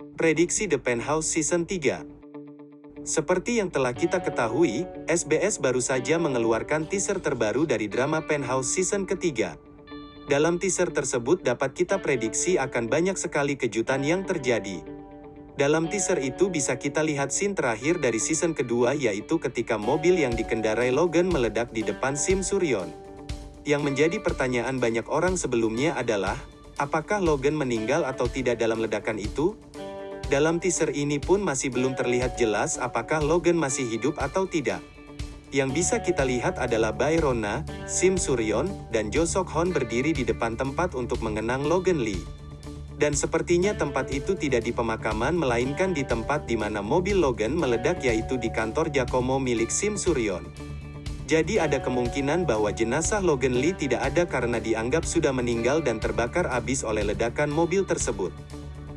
Prediksi The Penthouse Season 3 Seperti yang telah kita ketahui, SBS baru saja mengeluarkan teaser terbaru dari drama Penthouse Season ketiga. Dalam teaser tersebut dapat kita prediksi akan banyak sekali kejutan yang terjadi. Dalam teaser itu bisa kita lihat scene terakhir dari season kedua yaitu ketika mobil yang dikendarai Logan meledak di depan Sim Suryon. Yang menjadi pertanyaan banyak orang sebelumnya adalah, apakah Logan meninggal atau tidak dalam ledakan itu? Dalam teaser ini pun masih belum terlihat jelas apakah Logan masih hidup atau tidak. Yang bisa kita lihat adalah Bayrona, Sim Suryon, dan Jo Sok Hon berdiri di depan tempat untuk mengenang Logan Lee. Dan sepertinya tempat itu tidak di pemakaman melainkan di tempat di mana mobil Logan meledak yaitu di kantor Giacomo milik Sim Suryon. Jadi ada kemungkinan bahwa jenazah Logan Lee tidak ada karena dianggap sudah meninggal dan terbakar habis oleh ledakan mobil tersebut.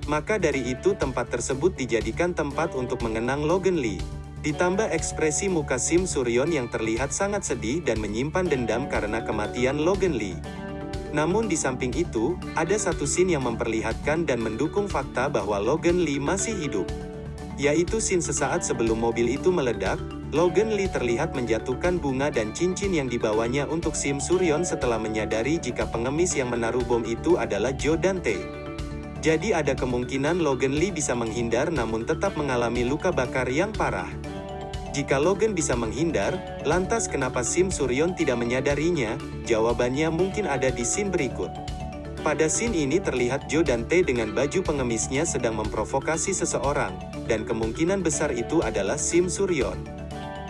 Maka dari itu tempat tersebut dijadikan tempat untuk mengenang Logan Lee. Ditambah ekspresi muka Sim Suryon yang terlihat sangat sedih dan menyimpan dendam karena kematian Logan Lee. Namun di samping itu, ada satu scene yang memperlihatkan dan mendukung fakta bahwa Logan Lee masih hidup. Yaitu scene sesaat sebelum mobil itu meledak, Logan Lee terlihat menjatuhkan bunga dan cincin yang dibawanya untuk Sim Suryon setelah menyadari jika pengemis yang menaruh bom itu adalah Joe Dante. Jadi ada kemungkinan Logan Lee bisa menghindar namun tetap mengalami luka bakar yang parah. Jika Logan bisa menghindar, lantas kenapa Sim Suryon tidak menyadarinya? Jawabannya mungkin ada di scene berikut. Pada scene ini terlihat Joe dan T dengan baju pengemisnya sedang memprovokasi seseorang, dan kemungkinan besar itu adalah Sim Suryon.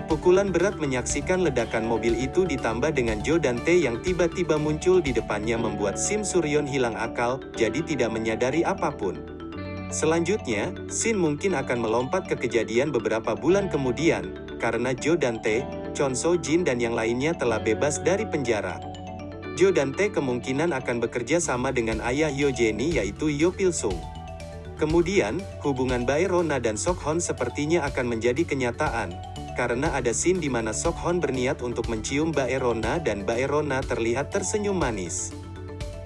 Pukulan berat menyaksikan ledakan mobil itu ditambah dengan Joe Dante yang tiba-tiba muncul di depannya membuat Sim Suryon hilang akal, jadi tidak menyadari apa pun. Selanjutnya, Sin mungkin akan melompat ke kejadian beberapa bulan kemudian, karena Joe Dante, Chon So Jin dan yang lainnya telah bebas dari penjara. Joe Dante kemungkinan akan bekerja sama dengan ayah Yo Jenny yaitu Yo Pil Sung. Kemudian, hubungan Bae Rona dan Sok Hon sepertinya akan menjadi kenyataan, karena ada scene di mana Sok Hon berniat untuk mencium Mbak Erona dan Mbak Erona terlihat tersenyum manis.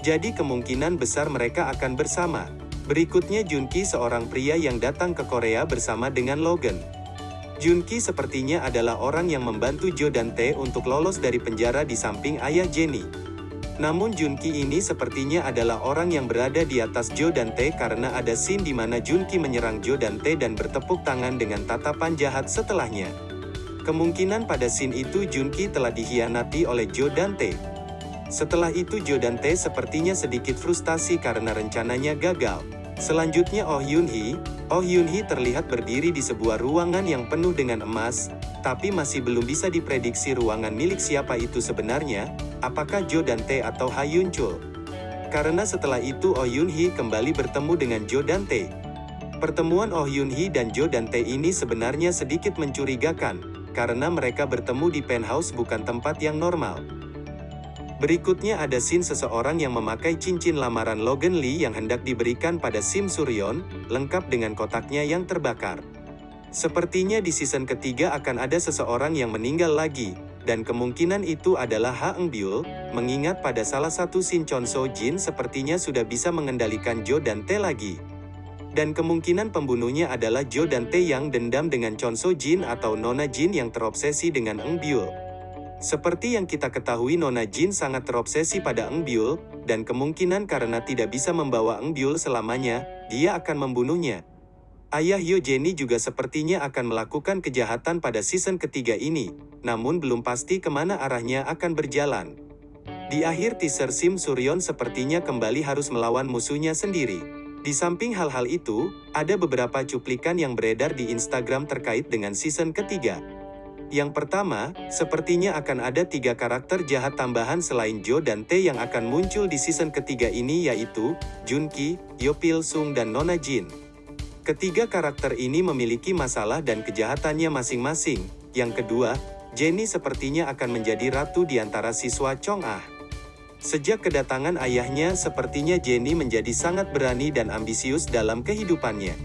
Jadi kemungkinan besar mereka akan bersama. Berikutnya Junki seorang pria yang datang ke Korea bersama dengan Logan. Junki sepertinya adalah orang yang membantu Jo dan Tae untuk lolos dari penjara di samping ayah Jenny. Namun Junki ini sepertinya adalah orang yang berada di atas Jo dan Tae karena ada scene di mana Junki menyerang Jo dan Tae dan bertepuk tangan dengan tatapan jahat setelahnya. Kemungkinan pada scene itu Junki telah dihianati oleh Joe Dante. Setelah itu Joe Dante sepertinya sedikit frustasi karena rencananya gagal. Selanjutnya Oh Yun Hee, Oh Yun Hee terlihat berdiri di sebuah ruangan yang penuh dengan emas, tapi masih belum bisa diprediksi ruangan milik siapa itu sebenarnya, apakah Joe Dante atau Ha Yun Chul. Karena setelah itu Oh Yun Hee kembali bertemu dengan Joe Dante. Pertemuan Oh Yun Hee dan Joe Dante ini sebenarnya sedikit mencurigakan, karena mereka bertemu di penthouse bukan tempat yang normal. Berikutnya ada scene seseorang yang memakai cincin lamaran Logan Lee yang hendak diberikan pada Sim Suryon, lengkap dengan kotaknya yang terbakar. Sepertinya di season ketiga akan ada seseorang yang meninggal lagi, dan kemungkinan itu adalah Ha Eng Byul, mengingat pada salah satu scene Chon So Jin sepertinya sudah bisa mengendalikan Jo dan Tae lagi. Dan kemungkinan pembunuhnya adalah Jo dan Tae yang dendam dengan Chon So Jin atau Nona Jin yang terobsesi dengan Eng Byul. Seperti yang kita ketahui Nona Jin sangat terobsesi pada Eng Byul, dan kemungkinan karena tidak bisa membawa Eng Byul selamanya, dia akan membunuhnya. Ayah Yo Jenny juga sepertinya akan melakukan kejahatan pada season ketiga ini, namun belum pasti ke mana arahnya akan berjalan. Di akhir teaser Sim Suryon sepertinya kembali harus melawan musuhnya sendiri. Di samping hal-hal itu, ada beberapa cuplikan yang beredar di Instagram terkait dengan season ketiga. Yang pertama, sepertinya akan ada tiga karakter jahat tambahan selain Jo dan Tae yang akan muncul di season ketiga ini yaitu, Junki, Yopil Sung dan Nona Jin. Ketiga karakter ini memiliki masalah dan kejahatannya masing-masing. Yang kedua, Jenny sepertinya akan menjadi ratu di antara siswa Chong Ah. Sejak kedatangan ayahnya, sepertinya Jenny menjadi sangat berani dan ambisius dalam kehidupannya.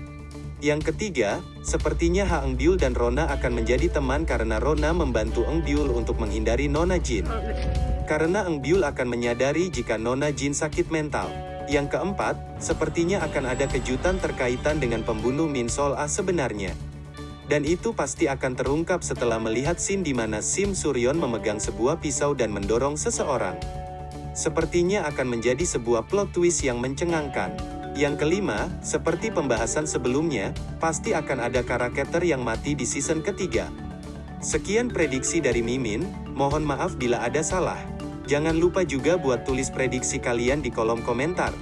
Yang ketiga, sepertinya Ha Eng Byul dan Rona akan menjadi teman karena Rona membantu Eng Byul untuk menghindari Nona Jin. Karena Eng Byul akan menyadari jika Nona Jin sakit mental. Yang keempat, sepertinya akan ada kejutan terkaitan dengan pembunuh Min Sol A sebenarnya. Dan itu pasti akan terungkap setelah melihat scene di mana Sim Suryon memegang sebuah pisau dan mendorong seseorang. Sepertinya akan menjadi sebuah plot twist yang mencengangkan. Yang kelima, seperti pembahasan sebelumnya, pasti akan ada karakter yang mati di season ketiga. Sekian prediksi dari Mimin, mohon maaf bila ada salah. Jangan lupa juga buat tulis prediksi kalian di kolom komentar.